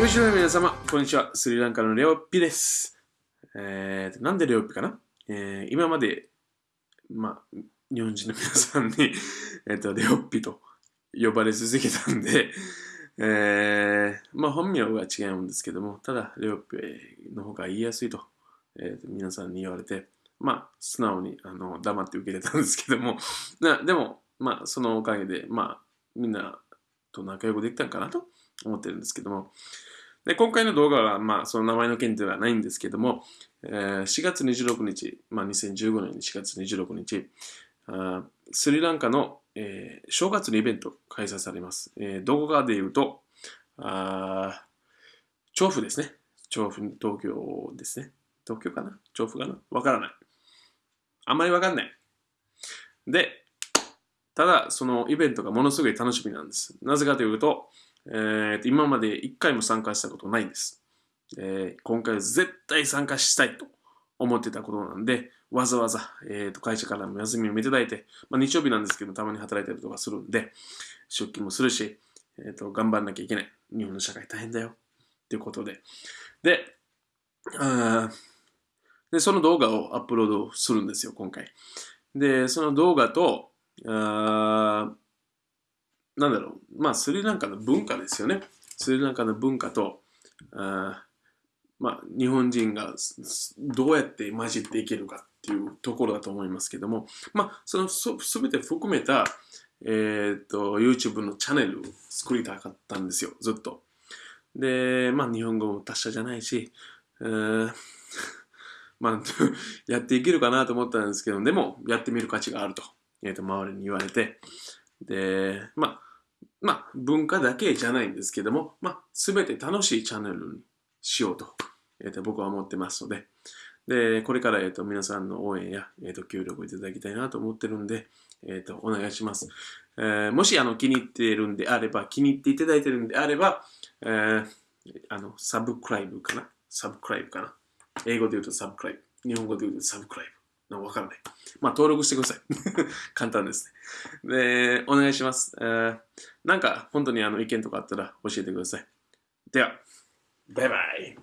よしの皆様、こんにちは。スリランカのレオピです。えー、なんでレオピかな、えー、今まで、まあ、日本人の皆さんに えっと、レオピと呼ばれ続けたんで、えー、まあ本名は違うんですけども、ただ、レオピの方が言いやすいと、えー、皆さんに言われて、まあ、素直にあの黙って受け入れたんですけども、なでも、まあ、そのおかげで、まあ、みんなと仲良くできたんかなと思ってるんですけども、で今回の動画は、まあ、その名前の件ではないんですけども、えー、4月26日、まあ、2015年4月26日、あスリランカの、えー、正月のイベント開催されます。えー、動画で言うと、あ調布ですね。調布、東京ですね。東京かな？調布かな？わからない。あんまりわかんない。で、ただ、そのイベントがものすごい楽しみなんです。なぜかというと、えー、今まで一回も参加したことないんです。えー、今回は絶対参加したいと思ってたことなんで、わざわざ、えー、と会社からも休みをいただいて、まあ、日曜日なんですけど、たまに働いたりとかするんで、出勤もするし、えー、と頑張んなきゃいけない。日本の社会大変だよ。ということで。で、あでその動画をアップロードするんですよ、今回。で、その動画と、あなんだろう、まあ、スリランカの文化ですよね。スリランカの文化と、あまあ、日本人がどうやって混じっていけるかっていうところだと思いますけども、まあ、そのすべて含めた、えっ、と、YouTube のチャンネルを作りたかったんですよ、ずっと。で、まあ、日本語も達者じゃないし、えー、まあ、やっていけるかなと思ったんですけど、でも、やってみる価値があると、えー、と周りに言われて、で、まあ、まあ、文化だけじゃないんですけども、まあ、すべて楽しいチャンネルにしようと、えー、と僕は思ってますので、で、これから、えー、と皆さんの応援や、えー、と協力いただきたいなと思ってるんで、えー、とお願いします。えー、もしあの気に入っているんであれば、気に入っていただいているんであれば、えー、あの、サブクライブかな？サブクライブかな？英語で言うとサブクライブ。日本語で言うとサブクライブ。わからない。まあ、登録してください。簡単ですね。で、お願いします。えー、なんか、本当にあの意見とかあったら教えてください。では、バイバイ。